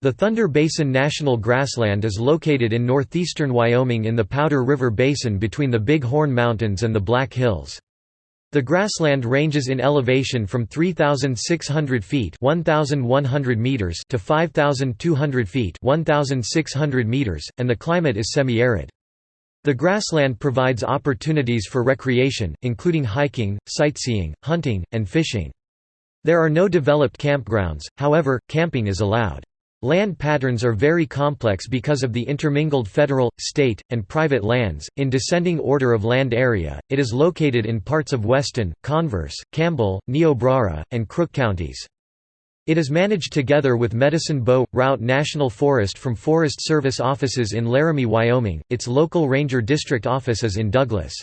The Thunder Basin National Grassland is located in northeastern Wyoming in the Powder River Basin between the Big Horn Mountains and the Black Hills. The grassland ranges in elevation from 3,600 feet 1,100 meters to 5,200 feet 1,600 meters, and the climate is semi-arid. The grassland provides opportunities for recreation, including hiking, sightseeing, hunting, and fishing. There are no developed campgrounds, however, camping is allowed. Land patterns are very complex because of the intermingled federal, state, and private lands. In descending order of land area, it is located in parts of Weston, Converse, Campbell, Niobrara, and Crook counties. It is managed together with Medicine Bow Routt National Forest from Forest Service offices in Laramie, Wyoming. Its local ranger district office is in Douglas.